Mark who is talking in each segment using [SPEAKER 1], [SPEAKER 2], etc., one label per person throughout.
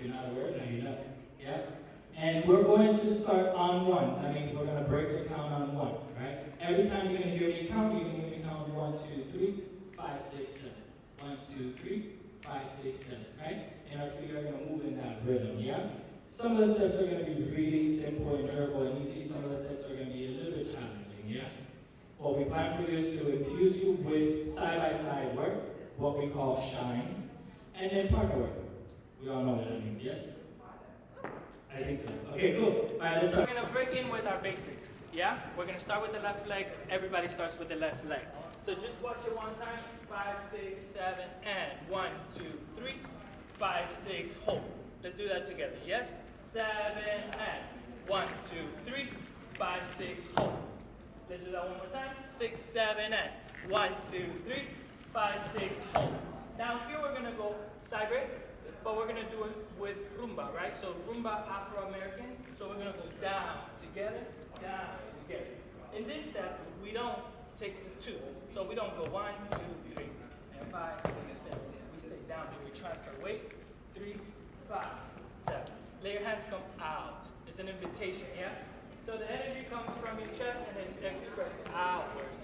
[SPEAKER 1] You're not aware, now you know. Yeah? And we're going to start on one. That means we're going to break the count on one, right? Every time you're going to hear me count, you're going to hear me count one, two, three, five, six, seven. One, two, three, five, six, seven, right? And our feet are going to move in that rhythm, yeah? Some of the steps are going to be really simple and durable and easy. Some of the steps are going to be a little bit challenging, yeah? What we plan for you is to infuse you with side-by-side work, what we call shines, and then partner work. We all know what that means, yes? I think so. Okay, cool. All right, let's start.
[SPEAKER 2] We're gonna break in with our basics, yeah? We're gonna start with the left leg. Everybody starts with the left leg. So just watch it one time. Five, six, seven, and one, two, three, five, six, hold. Let's do that together, yes? Seven, and one, two, three, five, six, hold. Let's do that one more time. Six, seven, and one, two, three, five, six, hold. Now here we're gonna go side break, but we're gonna do it with rumba, right? So rumba Afro-American. So we're gonna go down together, down together. In this step, we don't take the two. So we don't go one, two, three, and five, six, seven. We stay down here. We transfer weight. Three, five, seven. Let your hands come out. It's an invitation, yeah? So the energy comes from your chest and it's expressed outwards.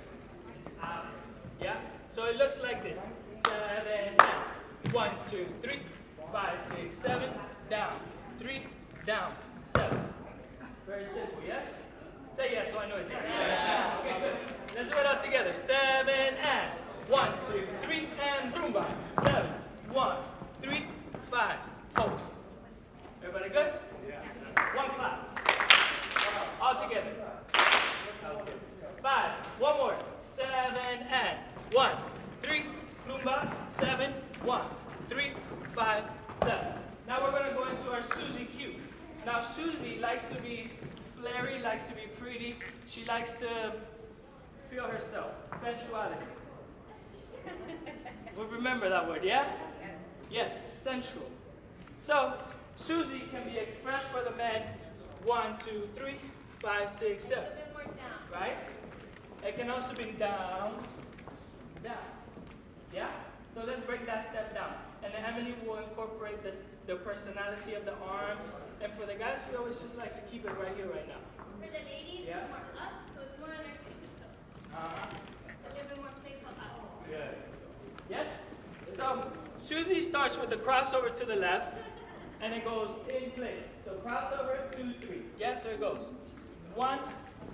[SPEAKER 2] Outwards. Yeah? So it looks like this. Seven, down. One, two, three, five, six, seven, down. Three, down, seven. Very simple, yes? Say yes so I know it's yes. Okay, good. Let's do it all together. Seven and one, two, three, and rumba. Seven, one, three, five, hold. Everybody good? Yeah. One clap. All together. Five. One more. Seven and one, three, rumba, seven, one, three, five, seven. Now we're gonna go into our Susie Q. Now Susie likes to be flary, likes to be pretty. She likes to feel herself, sensuality. we remember that word, yeah? Yes, sensual. So Susie can be expressed for the men. One, two, three, five, six, seven. Right? It can also be down, down. Yeah? So let's break that step down. And then Emily will incorporate this, the personality of the arms. And for the guys, we always just like to keep it right here, right now.
[SPEAKER 3] For the ladies,
[SPEAKER 2] Yeah.
[SPEAKER 3] it's more up, so it's more on our tippy toes.
[SPEAKER 2] Uh-huh.
[SPEAKER 3] It's a little bit more playful.
[SPEAKER 2] Good. Yes? So Susie starts with the crossover to the left, and it goes in place. So crossover, two, three. Yes, so it goes. One,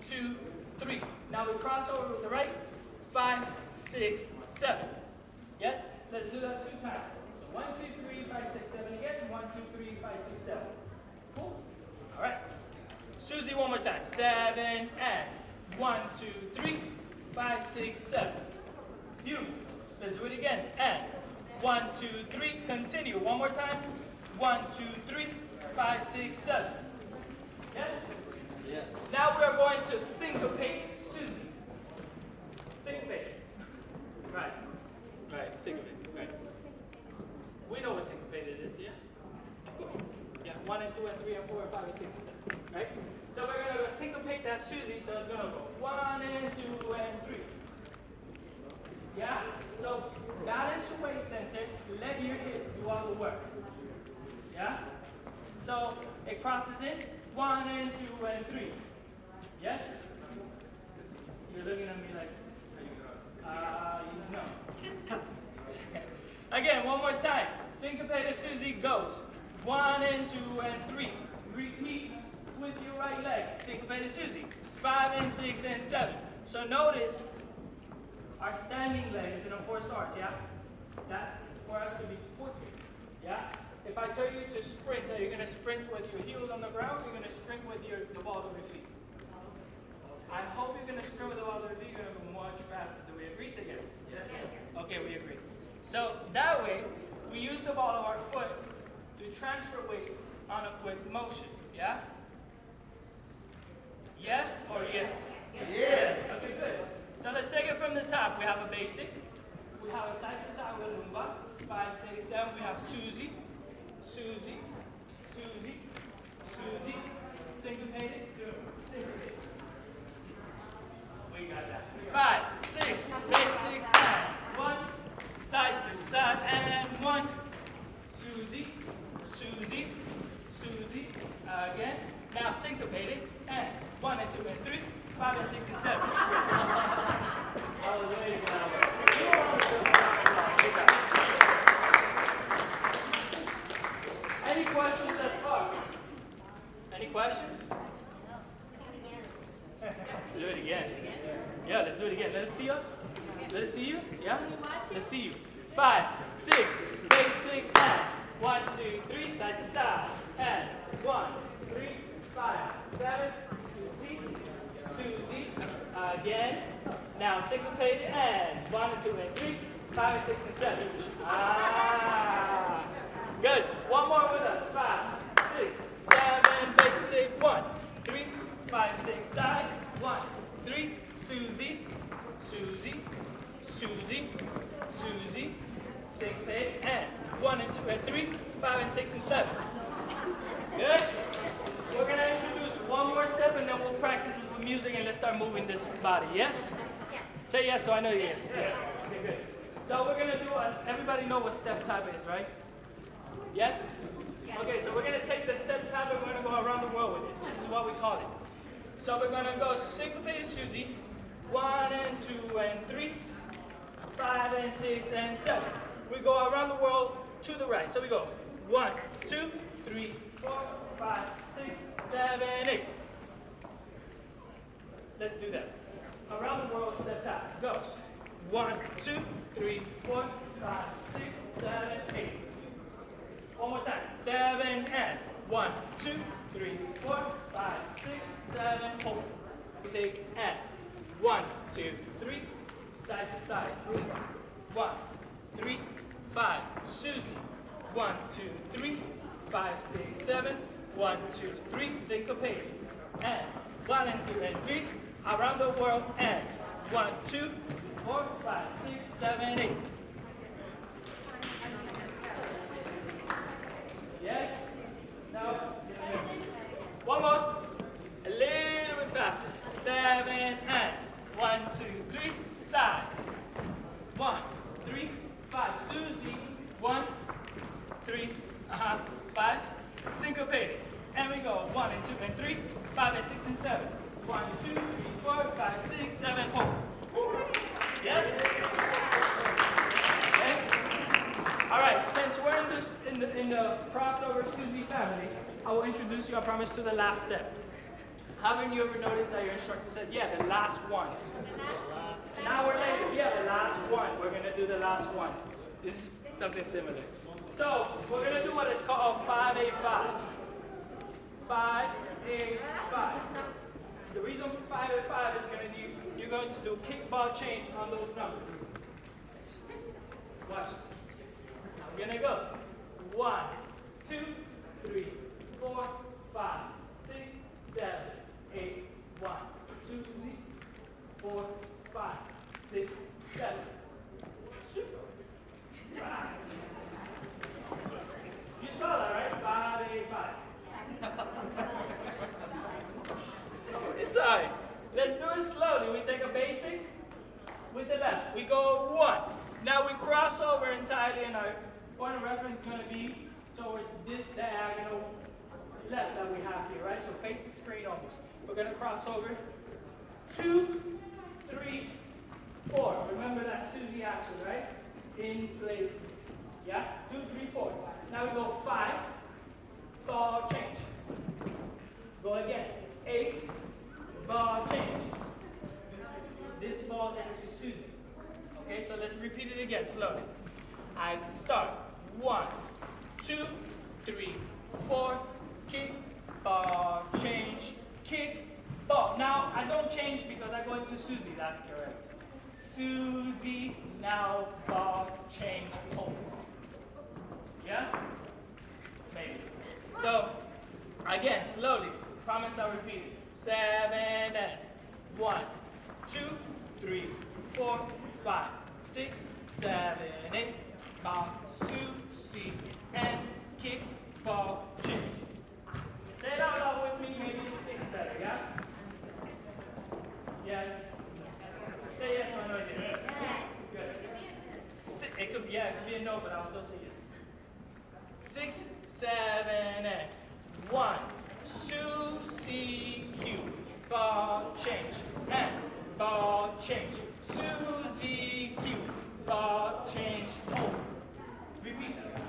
[SPEAKER 2] two, three. Now we cross over with the right. Five, six, seven. Yes? Let's do that two times. One, two, three, five, six, seven again. One, two, three, five, six, seven. Cool? All right. Susie, one more time. Seven and one, two, three, five, six, seven. Beautiful. Let's do it again. And one, two, three. Continue. One more time. One, two, three, five, six, seven. Yes?
[SPEAKER 1] Yes.
[SPEAKER 2] Now we are going to syncopate Susie. Syncopate. Right. Right. Syncopate. Right. We know what syncopated is, yeah? Of course. Yeah. One and two and three and four and five and six and seven. Right? So we're gonna go syncopate that Susie, so it's gonna go one and two and three. Yeah? So balance your waist center, let your hips do all the work. Yeah? So it crosses in one and two and three. Yes? You're looking at me like, uh, no. Again, one more time. Syncopated Susie goes. One and two and three. Repeat with your right leg. Syncopated Susie. Five and six and seven. So notice our standing leg is in a forced arch, yeah? That's for us to be quicker, yeah? If I tell you to sprint, are you going to sprint with your heels on the ground or you're going to sprint with your, the balls of your feet? I hope you're going to sprint with the balls of your feet. You're going to go much faster. Do we agree? Say yes. yes. Okay, we agree. So that way, we use the ball of our foot to transfer weight on a quick motion, yeah? Yes or yes? Yes. Okay, good. So let's take it from the top. We have a basic. We have a side to side with rumba. Five, six, seven. We have Susie, Susie, Susie, Susie. Syncopated, syncopated. We got that. Five, six, basic, and one. Side to side, and one. Susie, Susie, One and two and three, five and six and seven. I was waiting for that one. You don't want to do that. Good job. Any questions thus far? Any questions? do it again. Yeah, let's do it again. Let us see you. Let us see you. Yeah? Let's see you. Five, six, basic and one, two, three, side to side. And one, three, five, seven, Susie, Susie. Again. Now syncopated and one and two and three, five and six and seven. Ah. Good. One more with us. Five, six, seven, basic. One, three, five, six, side. One, Susie, Susie, Susie, Susie, syncopated, and one and two and three, five and six and seven. Good? We're gonna introduce one more step and then we'll practice with music and let's start moving this body. Yes? Say yes so I know yes. Yes. Okay, good. So we're gonna do, a, everybody know what step tap is, right? Yes? Okay, so we're gonna take the step tap and we're gonna go around the world with it. This is what we call it. So we're gonna go syncopated Susie, one and two and three, five and six and seven. We go around the world to the right. So we go one, two, three, four, five, six, seven, eight. Let's do that. Around the world, step tap. Goes. One, two, three, four, five, six, seven, eight. One more time. Seven and one, two, three, four, five, six, seven, hold. Six and one, two, three, side to side. One, three, five. Susie. One, two, three, five, six, seven. One, two, three, syncopated. And one and two and three, around the world. And one, two, four, five, six, seven, eight. Yes? No? One more. A little bit faster. Seven and one, two, three, side. One, three, five. Susie. One, three, uh-huh, five. Syncopated. And we go one and two and three, five and six and seven. One, two, three, four, five, six, seven, hold. Yes? Okay. All right, since we're in this in the in the crossover Susie family, I will introduce you, I promise, to the last step. Haven't you ever noticed that your instructor said, yeah, the last one? An hour later, yeah, the last one. We're gonna do the last one. This is something similar. So we're gonna do what is called 585. 585. The reason for 585 is gonna be you're going to do kickball change on those numbers. Watch this. I'm gonna go. One, two, three, four, five, six, seven, eight, one. Susie, four, five, six, seven. Super. Right. You saw that, right? Five, eight, five. It's all right. Let's do it slowly. We take a basic with the left. We go one. Now we cross over entirely and our point of reference is going to be towards this diagonal left that we have the screen almost. We're going to cross over. Two, three, four. Remember that Susie action, right? In place. Yeah? Two, three, four. Now we go five. Ball change. Go again. Eight. Ball change. This falls into Susie. Okay, so let's repeat it again slowly. I start. One, two, three, four. Kick, ball, change, kick, ball. Now Because I go into Susie. That's correct. Susie, now ball, change, hold. Yeah? Maybe. So, again, slowly. Promise I'll repeat it. Seven and one, two, three, four, five, six, seven, eight. Ball, Susie, and kick, ball, change. Say it out loud with me, maybe it sticks better, yeah? Yes? Say yes or no yes. Good. Si- It could be, yeah, it could be a no, but I'll still say yes. Six, seven, and one. Susie Q. Ball change, and ball change. Susie Q, ball change, home. Repeat that.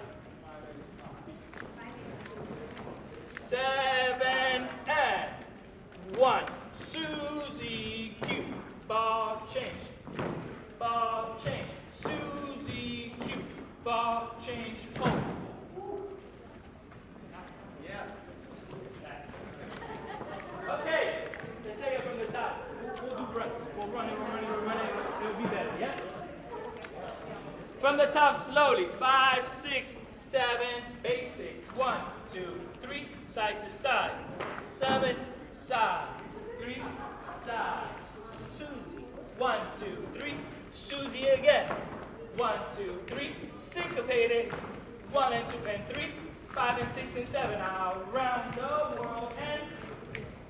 [SPEAKER 2] Seven and one. Susie Q, ball change, ball change. Susie Q, ball change, home. Yes. Yes. Okay, let's take it from the top. We'll, we'll do runs. We'll run it, we'll run it, we'll run it. It'll be better, yes? From the top slowly. Five, six, seven, basic. One, two, three, side to side. Seven, side. Three, side. Susie. One, two, three. Susie again. One, two, three. Syncopated. One and two and three. Five and six and seven. Around the world and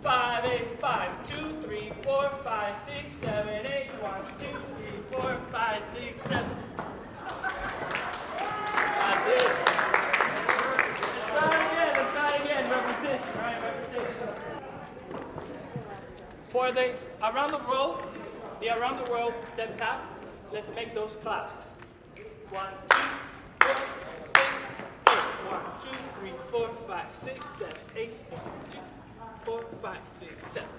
[SPEAKER 2] five, eight, five, two, three, four, five, six, seven, eight. One, two, three, four, five, six, seven. That's it. Let's start again. Let's start again. Repetition, right? Repetition. For the around the world, the around the world step tap, let's make those claps. One, two, four, six, eight. One, two, three, four, five, six, seven, eight. One, two, four, five, six, seven.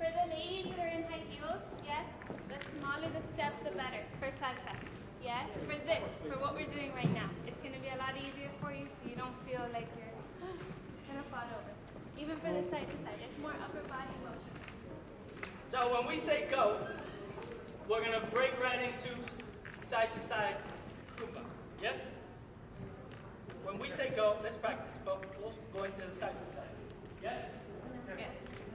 [SPEAKER 3] For the ladies that are in high heels, yes, the smaller the step, the better for salsa. Yes, for this, for what we're doing right now, it's going to be a lot easier for you so you don't feel like you're going to fall over. Even for the side to side, it's more upper body.
[SPEAKER 2] So when we say go, we're gonna break right into side to side rumba. Yes? When we say go, let's practice, but we'll go into the side to side. Yes?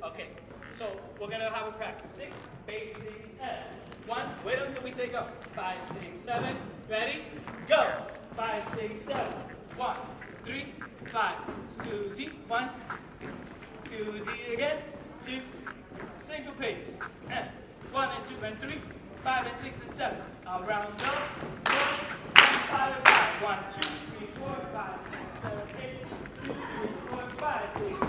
[SPEAKER 2] Okay, so we're gonna have a practice. Six, basic head. One, wait until we say go. Five, six, seven. Ready? Go. Five, six, seven. One, three, five. Susie, one. Susie again. Two. Syncopate. And one and two and three. Five and six and seven. Around go. Go. And five and five. One, two, three, four, five, six, seven, eight. Two, three, four, five, six,